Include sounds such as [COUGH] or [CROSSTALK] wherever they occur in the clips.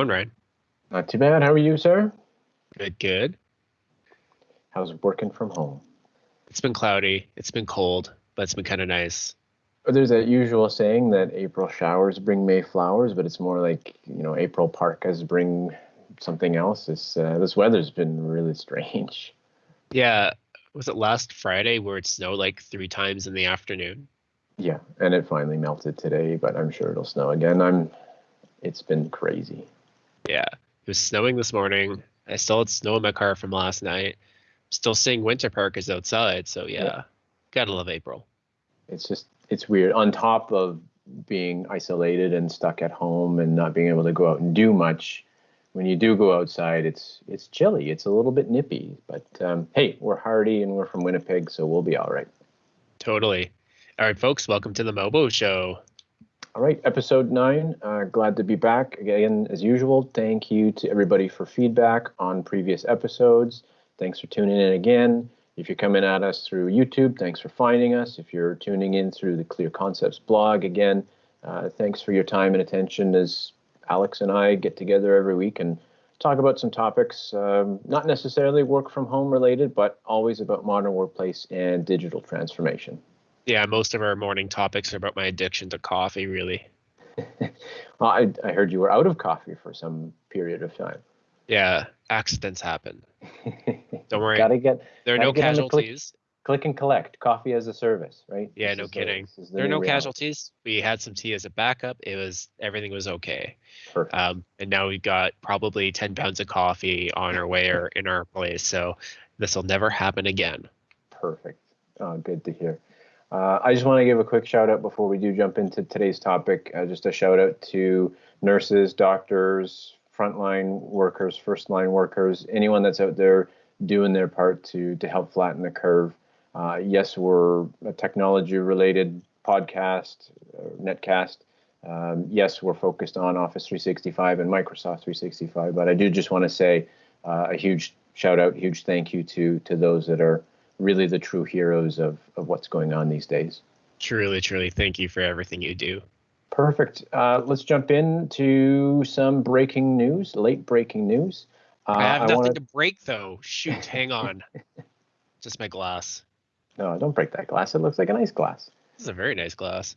Going, Ryan? Not too bad. How are you, sir? Good, good. How's working from home? It's been cloudy. It's been cold, but it's been kind of nice. There's that usual saying that April showers bring May flowers, but it's more like you know April parkas bring something else. This uh, this weather's been really strange. Yeah, was it last Friday where it snowed like three times in the afternoon? Yeah, and it finally melted today, but I'm sure it'll snow again. I'm. It's been crazy. Yeah, it was snowing this morning. I still had snow in my car from last night. Still seeing winter parkas outside, so yeah, yeah. gotta love April. It's just it's weird. On top of being isolated and stuck at home and not being able to go out and do much, when you do go outside, it's it's chilly. It's a little bit nippy, but um, hey, we're hardy and we're from Winnipeg, so we'll be all right. Totally. All right, folks, welcome to the MoWo Show. All right, episode nine. Uh, glad to be back again as usual. Thank you to everybody for feedback on previous episodes. Thanks for tuning in again. If you're coming at us through YouTube, thanks for finding us. If you're tuning in through the Clear Concepts blog, again, uh, thanks for your time and attention as Alex and I get together every week and talk about some topics, um, not necessarily work from home related, but always about modern workplace and digital transformation. Yeah, most of our morning topics are about my addiction to coffee, really. [LAUGHS] well, I, I heard you were out of coffee for some period of time. Yeah, accidents happen. [LAUGHS] Don't worry. gotta get. There are no casualties click and collect coffee as a service right yeah this no kidding the, the there are no reality. casualties we had some tea as a backup it was everything was okay Perfect. Um, and now we've got probably 10 pounds of coffee on our way or in our place so this will never happen again perfect oh, good to hear uh, I just want to give a quick shout out before we do jump into today's topic. Uh, just a shout out to nurses, doctors, frontline workers, first line workers, anyone that's out there doing their part to to help flatten the curve. Uh, yes, we're a technology related podcast, uh, netcast. Um, yes, we're focused on Office 365 and Microsoft 365, but I do just want to say uh, a huge shout out, huge thank you to to those that are really the true heroes of of what's going on these days. Truly, truly, thank you for everything you do. Perfect. Uh, let's jump into some breaking news, late breaking news. Uh, I have nothing I wanna... to break though. Shoot, hang on. [LAUGHS] Just my glass. No, don't break that glass. It looks like a nice glass. This is a very nice glass.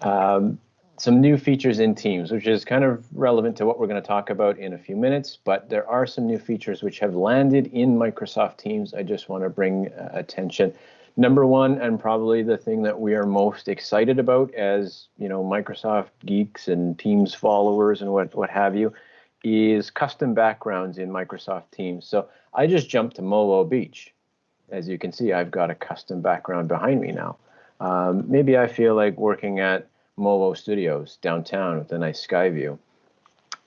Um, some new features in Teams, which is kind of relevant to what we're going to talk about in a few minutes. But there are some new features which have landed in Microsoft Teams. I just want to bring uh, attention. Number one, and probably the thing that we are most excited about as you know Microsoft geeks and Teams followers and what what have you, is custom backgrounds in Microsoft Teams. So I just jumped to MoWo Beach as you can see, I've got a custom background behind me now. Um, maybe I feel like working at MoWo Studios downtown with a nice sky view.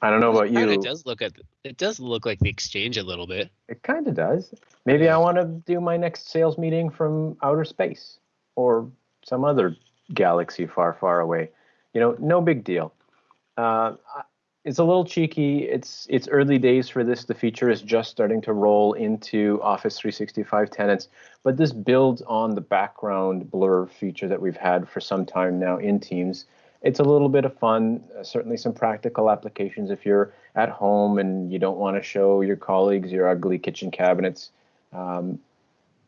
I don't know about you. It does look at it does look like the exchange a little bit. It kind of does. Maybe I want to do my next sales meeting from outer space or some other galaxy far, far away. You know, no big deal. Uh, it's a little cheeky. It's it's early days for this. The feature is just starting to roll into Office 365 tenants, but this builds on the background blur feature that we've had for some time now in Teams. It's a little bit of fun. Uh, certainly some practical applications if you're at home and you don't want to show your colleagues your ugly kitchen cabinets. Um,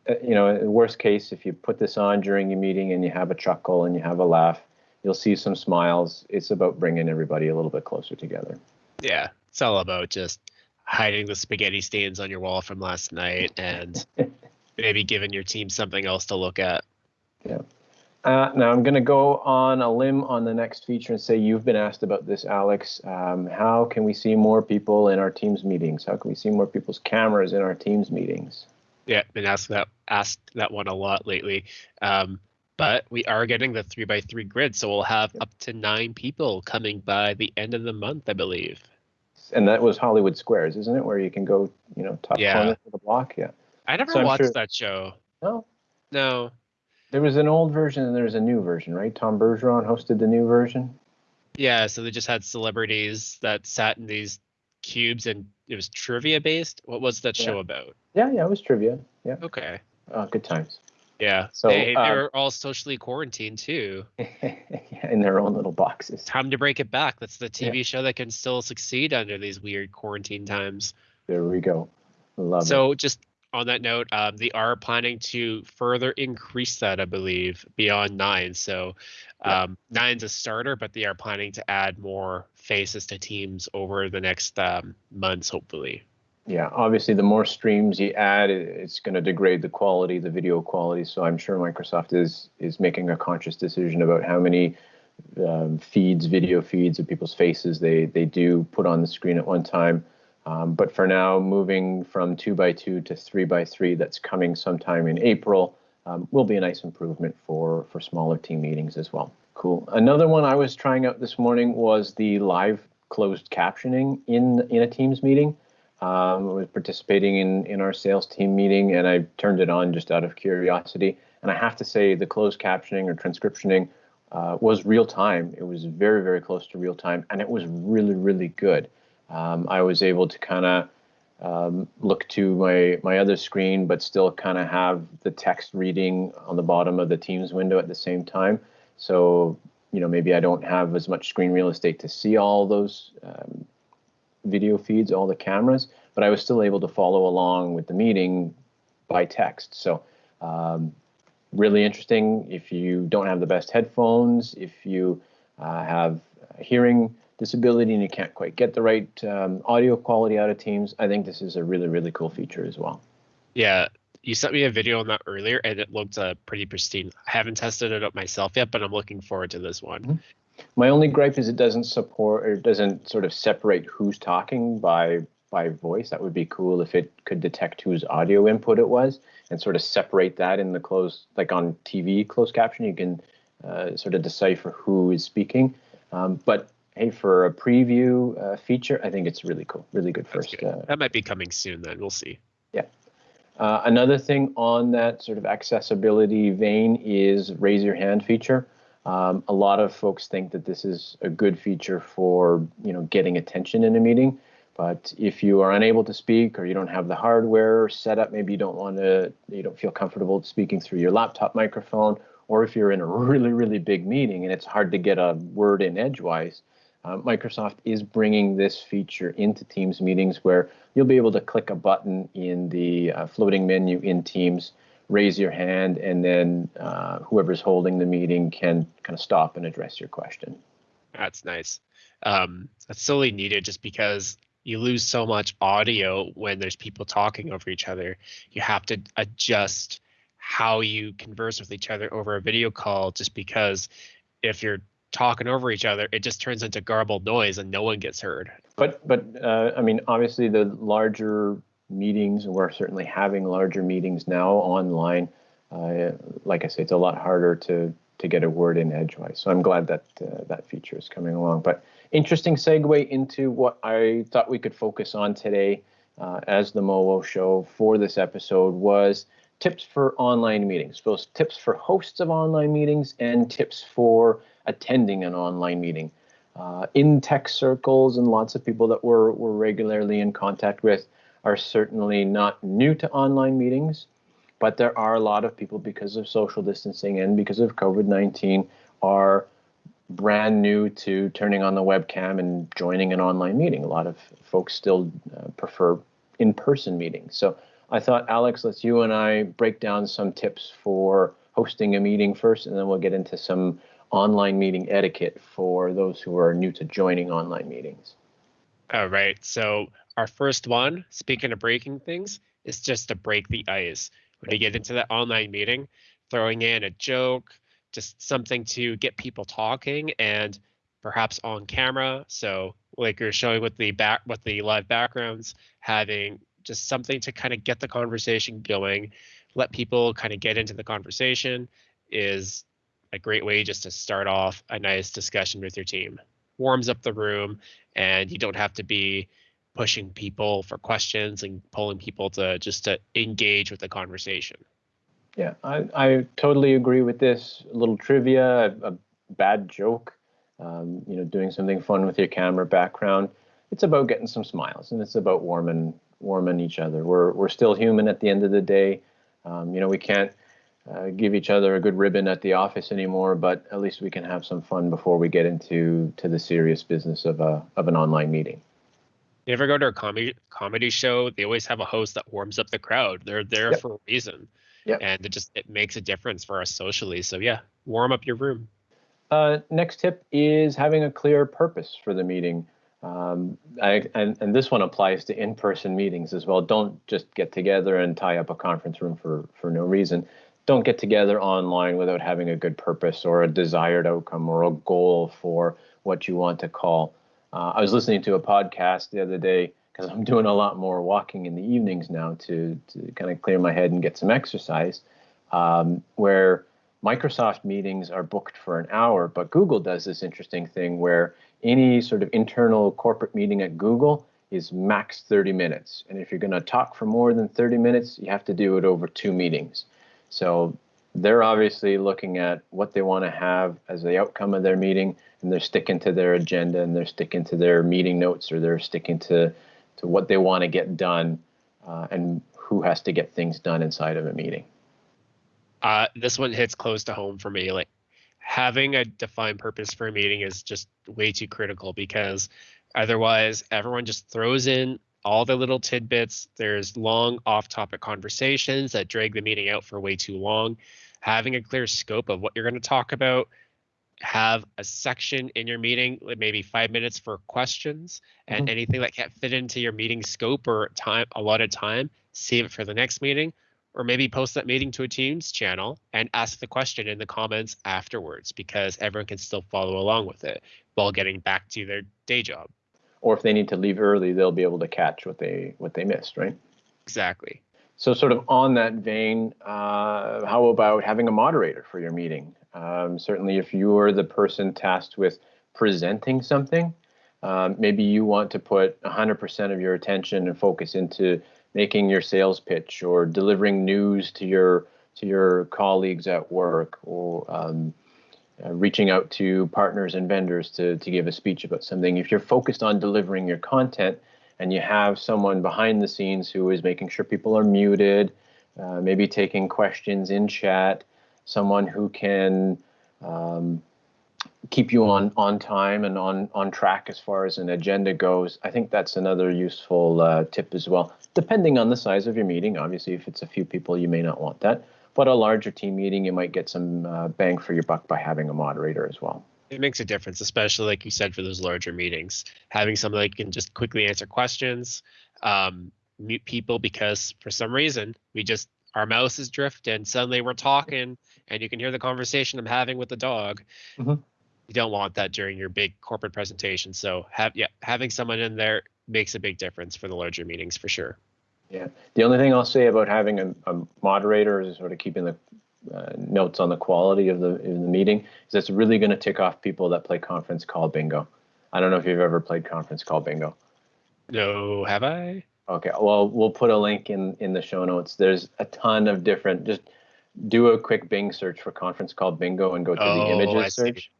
uh, you know, worst case, if you put this on during your meeting and you have a chuckle and you have a laugh, You'll see some smiles. It's about bringing everybody a little bit closer together. Yeah, it's all about just hiding the spaghetti stains on your wall from last night and [LAUGHS] maybe giving your team something else to look at. Yeah. Uh, now I'm going to go on a limb on the next feature and say you've been asked about this, Alex. Um, how can we see more people in our teams meetings? How can we see more people's cameras in our teams meetings? Yeah, been asked that asked that one a lot lately. Um, but we are getting the three by three grid, so we'll have up to nine people coming by the end of the month, I believe. And that was Hollywood Squares, isn't it? Where you can go, you know, top yeah. corner of the block. Yeah. I never so watched sure... that show. No. No. There was an old version and there's a new version, right? Tom Bergeron hosted the new version. Yeah, so they just had celebrities that sat in these cubes and it was trivia based. What was that yeah. show about? Yeah, yeah, it was trivia. Yeah. Okay. Uh, good times. Yeah. So they, um, all socially quarantined too. [LAUGHS] in their own little boxes. Time to break it back. That's the TV yeah. show that can still succeed under these weird quarantine times. There we go. Love it. so it. just on that note, um, they are planning to further increase that, I believe, beyond nine. So um, yeah. nine's a starter, but they are planning to add more faces to teams over the next um, months, hopefully. Yeah, obviously, the more streams you add, it's going to degrade the quality, the video quality. So I'm sure Microsoft is is making a conscious decision about how many um, feeds, video feeds of people's faces they they do put on the screen at one time. Um, but for now, moving from two by two to three by three, that's coming sometime in April, um, will be a nice improvement for for smaller team meetings as well. Cool. Another one I was trying out this morning was the live closed captioning in in a Teams meeting. Um, I was participating in in our sales team meeting, and I turned it on just out of curiosity. And I have to say, the closed captioning or transcriptioning uh, was real time. It was very very close to real time, and it was really really good um, I was able to kind of um, look to my my other screen, but still kind of have the text reading on the bottom of the Teams window at the same time. So you know maybe I don't have as much screen real estate to see all those um, video feeds, all the cameras, but I was still able to follow along with the meeting by text. So um, really interesting. If you don't have the best headphones, if you uh, have hearing disability and you can't quite get the right um, audio quality out of Teams, I think this is a really, really cool feature as well. Yeah, you sent me a video on that earlier and it looked uh, pretty pristine. I haven't tested it up myself yet, but I'm looking forward to this one. Mm-hmm. My only gripe is it doesn't support or doesn't sort of separate who's talking by by voice. That would be cool if it could detect whose audio input it was and sort of separate that in the close, like on TV closed caption, you can uh, sort of decipher who is speaking. Um, but hey, for a preview uh, feature, I think it's really cool, really good first. Good. Uh, that might be coming soon. Then we'll see. Yeah. Uh, another thing on that sort of accessibility vein is raise your hand feature. Um, a lot of folks think that this is a good feature for you know getting attention in a meeting. But if you are unable to speak or you don't have the hardware set up, maybe you don't want to, you don't feel comfortable speaking through your laptop microphone, or if you're in a really, really big meeting and it's hard to get a word in edgewise, uh, Microsoft is bringing this feature into Teams meetings where you'll be able to click a button in the uh, floating menu in Teams, raise your hand, and then uh, whoever's holding the meeting can kind of stop and address your question. That's nice. Um, that's solely needed just because you lose so much audio when there's people talking over each other. You have to adjust how you converse with each other over a video call just because if you're talking over each other, it just turns into garbled noise and no one gets heard. But but uh, I mean, obviously the larger meetings, we're certainly having larger meetings now online. Uh, like I say, it's a lot harder to to get a word in edgewise. So I'm glad that uh, that feature is coming along. But interesting segue into what I thought we could focus on today uh, as the MoWo show for this episode was tips for online meetings, both tips for hosts of online meetings and tips for attending an online meeting. Uh, in tech circles and lots of people that we're, we're regularly in contact with are certainly not new to online meetings, but there are a lot of people because of social distancing and because of COVID 19 are brand new to turning on the webcam and joining an online meeting. A lot of folks still uh, prefer in person meetings. So I thought, Alex, let's you and I break down some tips for hosting a meeting first, and then we'll get into some online meeting etiquette for those who are new to joining online meetings. All right. So, our first one, speaking of breaking things, is just to break the ice. When you get into that online meeting, throwing in a joke, just something to get people talking and perhaps on camera. So, like you're showing with the back with the live backgrounds, having just something to kind of get the conversation going, let people kind of get into the conversation is a great way just to start off a nice discussion with your team. Warms up the room, and you don't have to be pushing people for questions and pulling people to just to engage with the conversation. Yeah, I, I totally agree with this. A little trivia, a, a bad joke, um, you know, doing something fun with your camera background. It's about getting some smiles, and it's about warming warming each other. We're we're still human at the end of the day. Um, you know, we can't uh, give each other a good ribbon at the office anymore, but at least we can have some fun before we get into to the serious business of a of an online meeting. You ever go to a comedy comedy show? They always have a host that warms up the crowd. They're there yep. for a reason. Yeah. And it just it makes a difference for us socially. So yeah, warm up your room. Uh, next tip is having a clear purpose for the meeting. Um, I, and, and this one applies to in-person meetings as well. Don't just get together and tie up a conference room for, for no reason. Don't get together online without having a good purpose or a desired outcome or a goal for what you want to call. Uh, I was listening to a podcast the other day because I'm doing a lot more walking in the evenings now to, to kind of clear my head and get some exercise, um, where Microsoft meetings are booked for an hour, but Google does this interesting thing where any sort of internal corporate meeting at Google is max 30 minutes. And if you're going to talk for more than 30 minutes, you have to do it over two meetings. So they're obviously looking at what they want to have as the outcome of their meeting, and they're sticking to their agenda and they're sticking to their meeting notes or they're sticking to, to what they want to get done uh, and who has to get things done inside of a meeting. Uh, this one hits close to home for me. Like having a defined purpose for a meeting is just way too critical because otherwise everyone just throws in all the little tidbits. There's long off-topic conversations that drag the meeting out for way too long. Having a clear scope of what you're going to talk about, have a section in your meeting, maybe five minutes for questions, and mm-hmm. anything that can't fit into your meeting scope or time, a lot of time, save it for the next meeting or maybe post that meeting to a Teams channel and ask the question in the comments afterwards because everyone can still follow along with it while getting back to their day job. Or if they need to leave early, they'll be able to catch what they what they missed, right? Exactly. So, sort of on that vein, uh, how about having a moderator for your meeting? Um, certainly, if you're the person tasked with presenting something, um, maybe you want to put 100% of your attention and focus into making your sales pitch or delivering news to your to your colleagues at work or um, uh, reaching out to partners and vendors to, to give a speech about something. If you're focused on delivering your content and you have someone behind the scenes who is making sure people are muted, uh, maybe taking questions in chat, someone who can um, keep you on on time and on on track as far as an agenda goes. I think that's another useful uh, tip as well. Depending on the size of your meeting, obviously, if it's a few people, you may not want that. But a larger team meeting, you might get some uh, bang for your buck by having a moderator as well. It makes a difference, especially like you said for those larger meetings. Having someone that can just quickly answer questions, um, mute people because for some reason we just our mouse is drift and suddenly we're talking and you can hear the conversation I'm having with the dog. Mm-hmm you don't want that during your big corporate presentation. So have yeah, having someone in there makes a big difference for the larger meetings for sure. Yeah. The only thing I'll say about having a, a moderator is sort of keeping the uh, notes on the quality of the, of the meeting is that's really going to tick off people that play conference call bingo. I don't know if you've ever played conference call bingo. No, have I? Okay. Well, we'll put a link in in the show notes. There's a ton of different. Just do a quick Bing search for conference call bingo and go to oh, the images search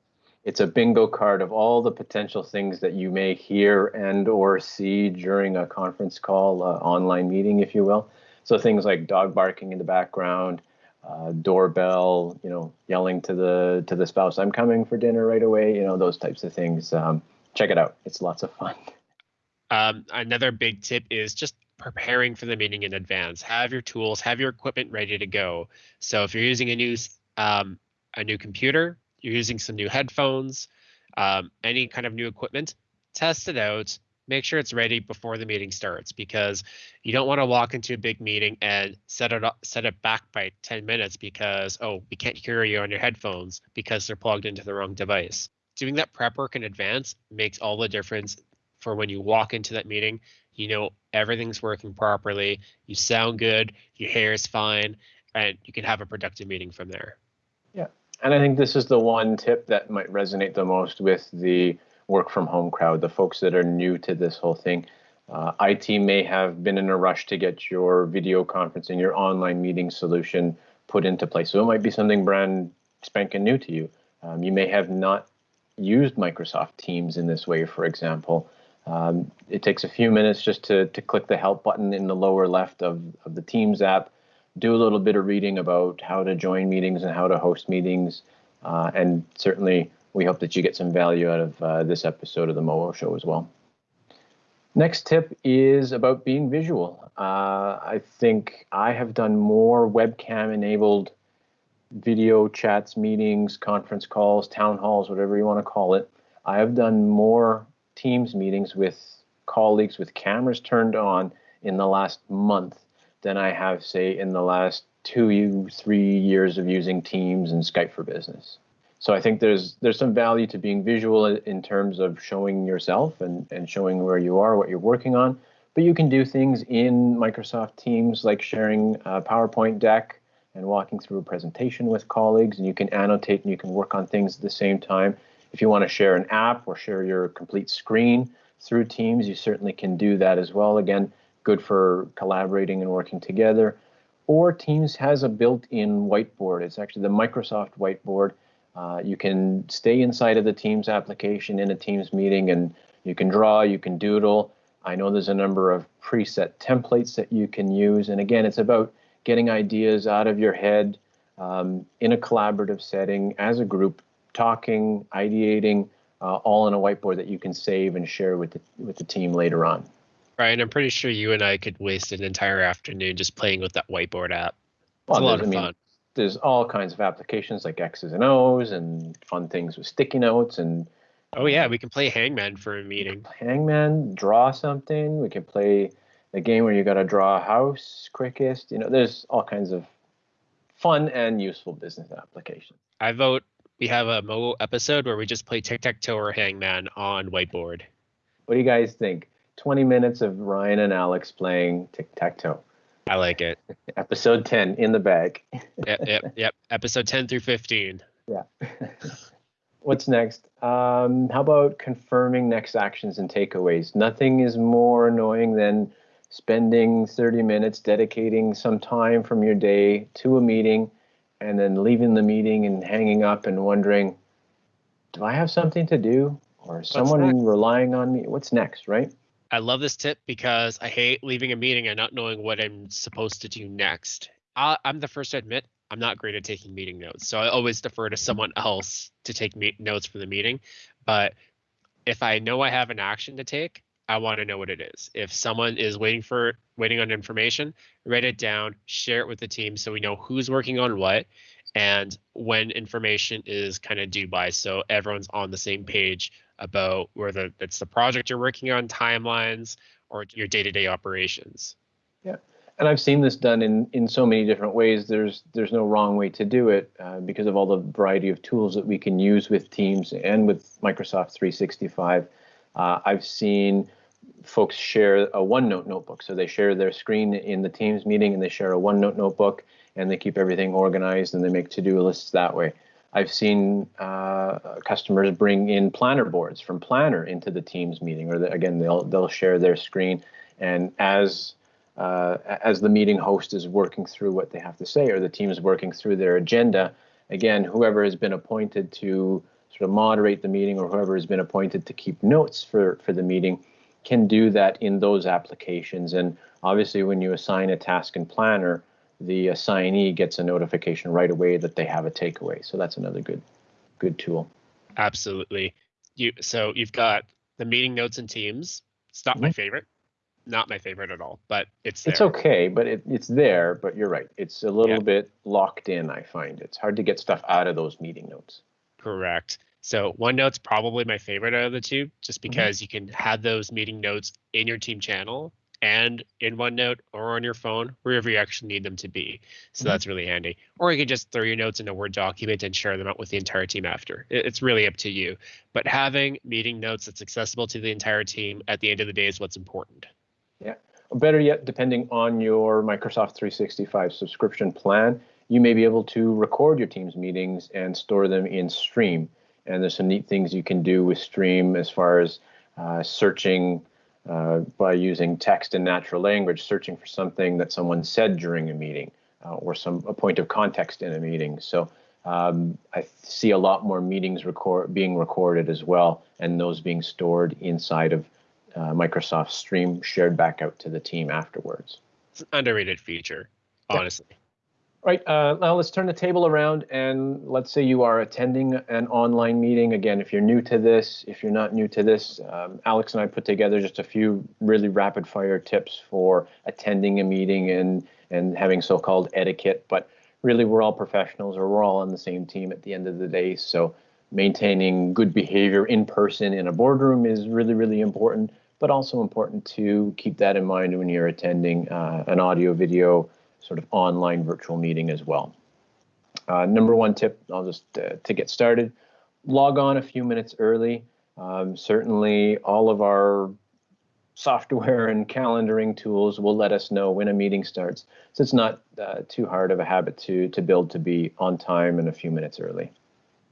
it's a bingo card of all the potential things that you may hear and or see during a conference call uh, online meeting if you will. So things like dog barking in the background uh, doorbell you know yelling to the to the spouse i'm coming for dinner right away you know those types of things. Um, check it out. It's lots of fun. [LAUGHS] Um, another big tip is just preparing for the meeting in advance. Have your tools have your equipment ready to go. So if you're using a new um, a new computer you're using some new headphones, um, any kind of new equipment, test it out. Make sure it's ready before the meeting starts because you don't want to walk into a big meeting and set it up, set it back by 10 minutes because oh we can't hear you on your headphones because they're plugged into the wrong device. Doing that prep work in advance makes all the difference for when you walk into that meeting. You know everything's working properly. You sound good. Your hair is fine, and you can have a productive meeting from there. And I think this is the one tip that might resonate the most with the work from home crowd, the folks that are new to this whole thing. Uh, IT may have been in a rush to get your video conferencing, your online meeting solution put into place. So it might be something brand spanking new to you. Um, you may have not used Microsoft Teams in this way, for example. Um, it takes a few minutes just to, to click the help button in the lower left of, of the Teams app, do a little bit of reading about how to join meetings and how to host meetings. Uh, and certainly, we hope that you get some value out of uh, this episode of the MoWo Show as well. Next tip is about being visual. Uh, I think I have done more webcam enabled video chats, meetings, conference calls, town halls, whatever you want to call it. I have done more Teams meetings with colleagues with cameras turned on in the last month than I have, say, in the last two, three years of using Teams and Skype for Business. So I think there's there's some value to being visual in terms of showing yourself and, and showing where you are, what you're working on. But you can do things in Microsoft Teams like sharing a PowerPoint deck and walking through a presentation with colleagues, and you can annotate and you can work on things at the same time. If you want to share an app or share your complete screen through Teams, you certainly can do that as well. Again, good for collaborating and working together. Or Teams has a built-in whiteboard. It's actually the Microsoft whiteboard. Uh, you can stay inside of the Teams application in a Teams meeting and you can draw, you can doodle. I know there's a number of preset templates that you can use. And again, it's about getting ideas out of your head um, in a collaborative setting as a group, talking, ideating, uh, all on a whiteboard that you can save and share with the with the team later on. Ryan, I'm pretty sure you and I could waste an entire afternoon just playing with that whiteboard app. It's well, a lot of I mean, fun. There's all kinds of applications like X's and O's and fun things with sticky notes and. Oh yeah, we can play Hangman for a meeting. Hangman, draw something. We can play the game where you got to draw a house quickest. You know, there's all kinds of fun and useful business applications. I vote we have a mobile episode where we just play tic tac toe or hangman on whiteboard. What do you guys think? 20 minutes of Ryan and Alex playing tic tac toe. I like it. Episode 10 in the bag. yep, yep, yep. Episode 10 through 15. Yeah. [LAUGHS] What's next? Um, how about confirming next actions and takeaways? Nothing is more annoying than spending 30 minutes dedicating some time from your day to a meeting and then leaving the meeting and hanging up and wondering, do I have something to do or someone relying on me? What's next, right? I love this tip because I hate leaving a meeting and not knowing what I'm supposed to do next. i am the first to admit I'm not great at taking meeting notes, so I always defer to someone else to take me- notes for the meeting. But if I know I have an action to take, I want to know what it is. If someone is waiting for waiting on information, write it down, share it with the team so we know who's working on what and when information is kind of due by so everyone's on the same page about whether it's the project you're working on, timelines, or your day-to-day operations. Yeah. And I've seen this done in, in so many different ways. There's there's no wrong way to do it uh, because of all the variety of tools that we can use with Teams and with Microsoft 365. Uh, I've seen folks share a OneNote notebook. So they share their screen in the Teams meeting and they share a OneNote notebook and they keep everything organized and they make to-do lists that way. I've seen uh, customers bring in planner boards from Planner into the Teams meeting, or the, again, they'll they'll share their screen, and as uh, as the meeting host is working through what they have to say, or the team is working through their agenda, again, whoever has been appointed to sort of moderate the meeting, or whoever has been appointed to keep notes for for the meeting, can do that in those applications. And obviously, when you assign a task in Planner, the assignee gets a notification right away that they have a takeaway. So that's another good, good tool. Absolutely. You so you've got the meeting notes and Teams. It's not mm-hmm. my favorite. Not my favorite at all, but it's there. It's okay, but it, it's there. But you're right. It's a little yeah. bit locked in. I find it's hard to get stuff out of those meeting notes. Correct. So OneNote's probably my favorite out of the two, just mm-hmm. because mm-hmm. you can have those meeting notes in your team channel and in OneNote or on your phone, wherever you actually need them to be. So mm-hmm. that's really handy. Or you can just throw your notes in a Word document and share them out with the entire team after. It's really up to you. But having meeting notes that's accessible to the entire team at the end of the day is what's important. Yeah. better yet, depending on your Microsoft 365 subscription plan, you may be able to record your team's meetings and store them in Stream. And there's some neat things you can do with Stream as far as uh, searching uh, by using text and natural language, searching for something that someone said during a meeting uh, or some a point of context in a meeting. So um, I see a lot more meetings record being recorded as well, and those being stored inside of uh, Microsoft Stream, shared back out to the team afterwards. It's an underrated feature, honestly. Right, uh, now let's turn the table around and let's say you are attending an online meeting. Again, if you're new to this, if you're not new to this, um, Alex and I put together just a few really rapid fire tips for attending a meeting and, and having so-called etiquette. But really, we're all professionals or we're all on the same team at the end of the day. So maintaining good behavior in person in a boardroom is really, really important, but also important to keep that in mind when you're attending uh, an audio video sort of online virtual meeting as well. Uh, number one tip, I'll just uh, to get started, log on a few minutes early. Um, certainly, all of our software and calendaring tools will let us know when a meeting starts. So it's not uh, too hard of a habit to to build to be on time and a few minutes early.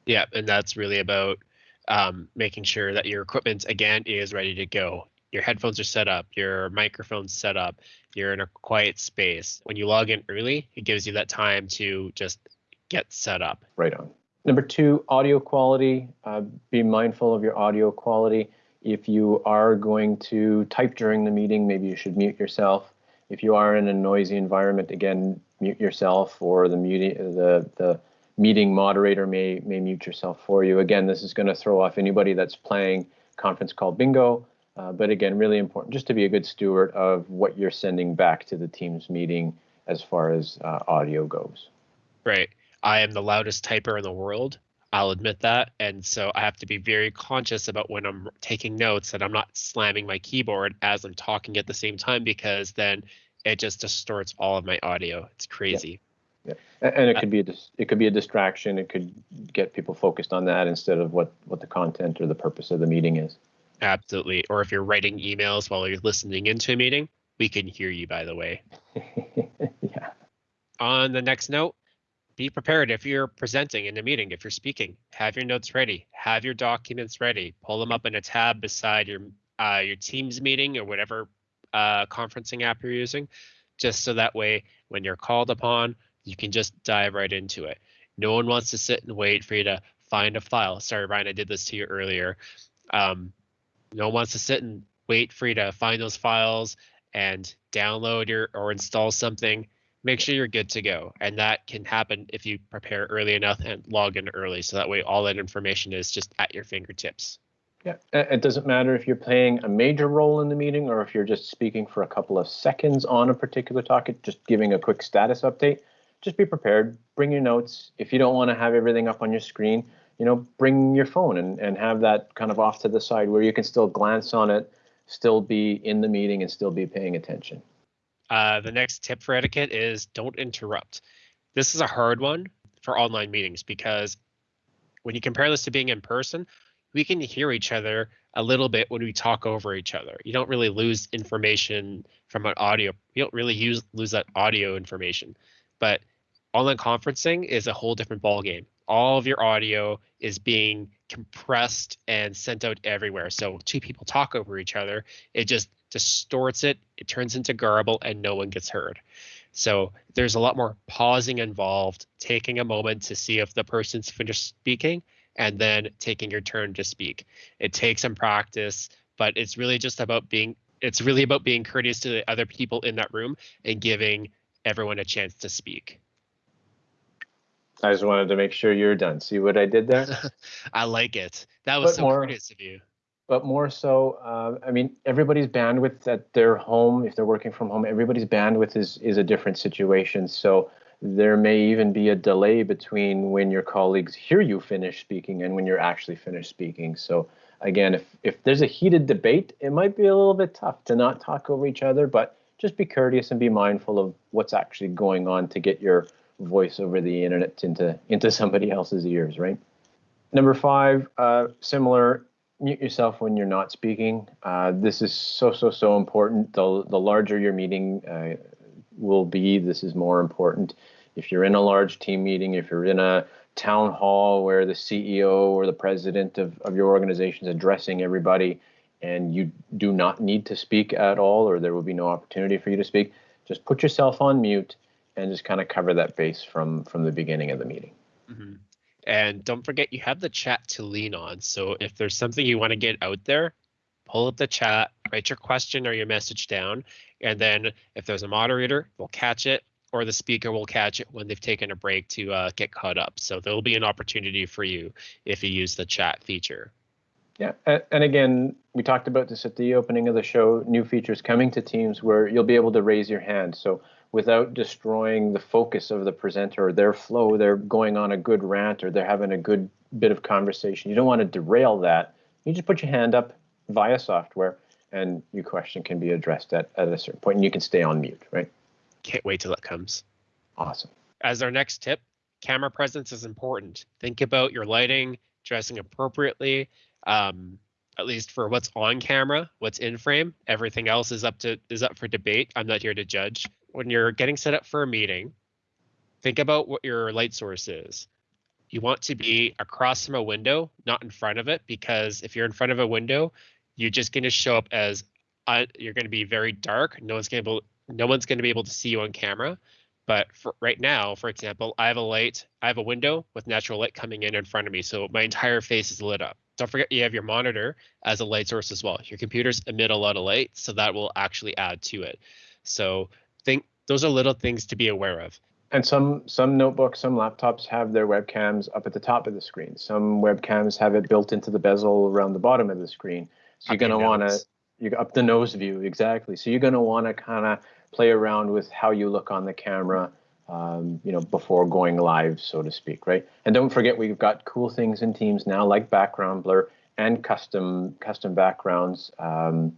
Yeah, and that's really about um, making sure that your equipment again is ready to go your headphones are set up, your microphone's set up, you're in a quiet space. When you log in early, it gives you that time to just get set up. Right on. Number two, audio quality. Uh, be mindful of your audio quality. If you are going to type during the meeting, maybe you should mute yourself. If you are in a noisy environment, again, mute yourself or the the the meeting moderator may may mute yourself for you. Again, this is going to throw off anybody that's playing conference call bingo uh, but again, really important just to be a good steward of what you're sending back to the Teams meeting as far as uh, audio goes. Right. I am the loudest typer in the world. I'll admit that. And so I have to be very conscious about when I'm taking notes that I'm not slamming my keyboard as I'm talking at the same time because then it just distorts all of my audio. It's crazy. Yeah. yeah. And it uh, could be a it could be a distraction. It could get people focused on that instead of what what the content or the purpose of the meeting is. Absolutely. Or if you're writing emails while you're listening into a meeting, we can hear you, by the way. [LAUGHS] yeah. On the next note, be prepared if you're presenting in a meeting, if you're speaking, have your notes ready, have your documents ready, pull them up in a tab beside your uh, your Teams meeting or whatever uh, conferencing app you're using, just so that way when you're called upon, you can just dive right into it. No one wants to sit and wait for you to find a file. Sorry, Ryan, I did this to you earlier. Um, no one wants to sit and wait for you to find those files and download your or install something make sure you're good to go. And that can happen if you prepare early enough and log in early. So that way all that information is just at your fingertips. Yeah it doesn't matter if you're playing a major role in the meeting or if you're just speaking for a couple of seconds on a particular topic just giving a quick status update. Just be prepared bring your notes. If you don't want to have everything up on your screen you know, bring your phone and, and have that kind of off to the side where you can still glance on it, still be in the meeting and still be paying attention. Uh, the next tip for etiquette is don't interrupt. This is a hard one for online meetings because when you compare this to being in person, we can hear each other a little bit when we talk over each other. You don't really lose information from an audio. You don't really use lose that audio information. But online conferencing is a whole different ballgame all of your audio is being compressed and sent out everywhere. So two people talk over each other, it just distorts it, it turns into garble, and no one gets heard. So there's a lot more pausing involved, taking a moment to see if the person's finished speaking, and then taking your turn to speak. It takes some practice, but it's really just about being it's really about being courteous to the other people in that room and giving everyone a chance to speak. I just wanted to make sure you're done. See what I did there? [LAUGHS] I like it. That was but so more, courteous of you. But more so, uh, I mean, everybody's bandwidth at their home, if they're working from home, everybody's bandwidth is is a different situation. So there may even be a delay between when your colleagues hear you finish speaking and when you're actually finished speaking. So again, if if there's a heated debate, it might be a little bit tough to not talk over each other, but just be courteous and be mindful of what's actually going on to get your voice over the internet into into somebody else's ears, right? Number five, uh, similar, mute yourself when you're not speaking. Uh, this is so so so important. The the larger your meeting uh, will be, this is more important. If you're in a large team meeting, if you're in a town hall where the CEO or the president of, of your organization is addressing everybody and you do not need to speak at all or there will be no opportunity for you to speak, just put yourself on mute and just kind of cover that base from from the beginning of the meeting. Mm-hmm. And don't forget, you have the chat to lean on. So if there's something you want to get out there, pull up the chat, write your question or your message down, and then if there's a moderator, they'll catch it, or the speaker will catch it when they've taken a break to uh, get caught up. So there'll be an opportunity for you if you use the chat feature. Yeah, and again, we talked about this at the opening of the show, new features coming to Teams where you'll be able to raise your hand. So without destroying the focus of the presenter or their flow, they're going on a good rant or they're having a good bit of conversation. You don't want to derail that. You just put your hand up via software and your question can be addressed at, at a certain point and you can stay on mute, right? Can't wait till it comes. Awesome. As our next tip, camera presence is important. Think about your lighting, dressing appropriately, um, at least for what's on camera, what's in frame. Everything else is up to is up for debate. I'm not here to judge. When you're getting set up for a meeting, think about what your light source is. You want to be across from a window, not in front of it, because if you're in front of a window, you're just going to show up as uh, you're going to be very dark. No one's going to be able, no one's going to be able to see you on camera. But for right now, for example, I have a light, I have a window with natural light coming in in front of me, so my entire face is lit up. Don't forget you have your monitor as a light source as well. Your computers emit a lot of light, so that will actually add to it. So think those are little things to be aware of. And some some notebooks, some laptops have their webcams up at the top of the screen. Some webcams have it built into the bezel around the bottom of the screen. So you're going to want to you up the nose view exactly. So you're going to want to kind of play around with how you look on the camera, um, you know, before going live, so to speak, right? And don't forget we've got cool things in Teams now like background blur and custom custom backgrounds. Um,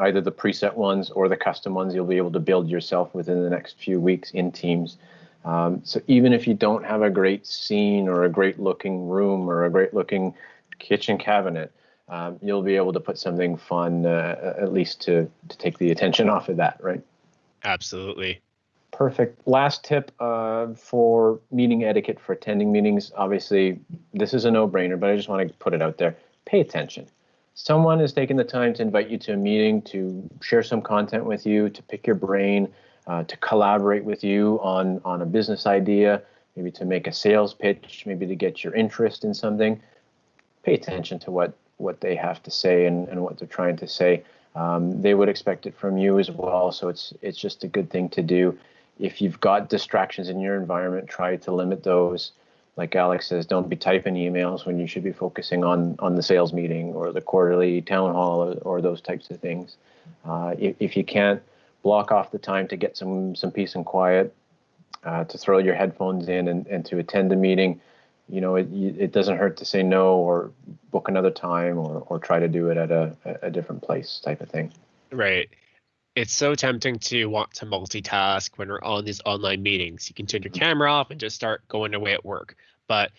either the preset ones or the custom ones you'll be able to build yourself within the next few weeks in Teams. Um, so even if you don't have a great scene or a great looking room or a great looking kitchen cabinet, um, you'll be able to put something fun uh, at least to to take the attention off of that, right? Absolutely. Perfect. Last tip uh, for meeting etiquette for attending meetings. Obviously, this is a no-brainer, but I just want to put it out there. Pay attention. Someone is taking the time to invite you to a meeting, to share some content with you, to pick your brain, uh, to collaborate with you on on a business idea, maybe to make a sales pitch, maybe to get your interest in something. Pay attention to what what they have to say and, and what they're trying to say. Um, they would expect it from you as well. So it's it's just a good thing to do. If you've got distractions in your environment, try to limit those. Like Alex says, don't be typing emails when you should be focusing on on the sales meeting or the quarterly town hall or, or those types of things. Uh, if, if you can't block off the time to get some some peace and quiet, uh, to throw your headphones in and, and to attend a meeting, you know, it, it doesn't hurt to say no or book another time or, or try to do it at a, a different place type of thing. Right. It's so tempting to want to multitask when we're on these online meetings. You can turn your camera off and just start going away at work. But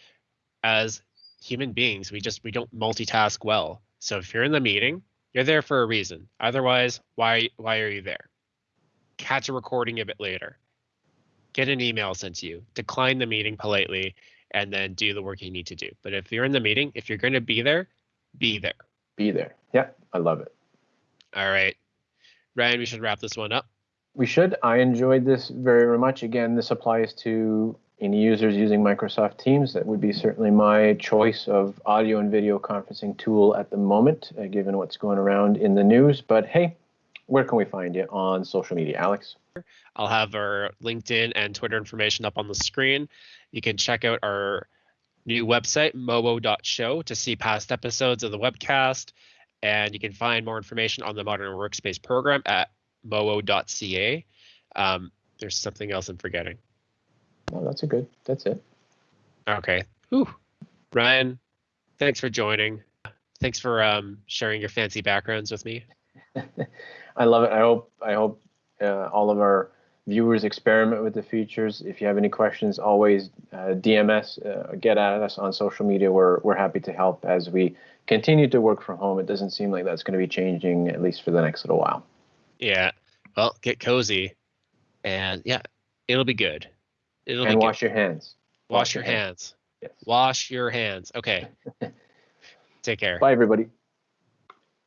as human beings, we just we don't multitask well. So if you're in the meeting, you're there for a reason. Otherwise, why why are you there? Catch a recording of it later. Get an email sent to you. Decline the meeting politely and then do the work you need to do. But if you're in the meeting, if you're going to be there, be there. Be there. Yeah, I love it. All right. Ryan, we should wrap this one up. We should. I enjoyed this very much. Again, this applies to any users using Microsoft Teams. That would be certainly my choice of audio and video conferencing tool at the moment, uh, given what's going around in the news. But hey, where can we find you on social media, Alex? I'll have our LinkedIn and Twitter information up on the screen. You can check out our new website, mowo.show, to see past episodes of the webcast. And you can find more information on the Modern Workspace program at mowo.ca. Um, there's something else I'm forgetting. Oh, that's a good. That's it. Okay. Whew. Ryan, thanks for joining. Thanks for um, sharing your fancy backgrounds with me. [LAUGHS] I love it. I hope I hope uh, all of our viewers experiment with the features. If you have any questions, always uh, DMS, uh, get at us on social media. We're, we're happy to help as we continue to work from home. It doesn't seem like that's going to be changing, at least for the next little while. Yeah. Well, get cozy. And yeah, it'll be good. It'll and wash good. your hands. Wash, wash your, your hands. hands. Yes. Wash your hands. Okay. [LAUGHS] Take care. Bye, everybody.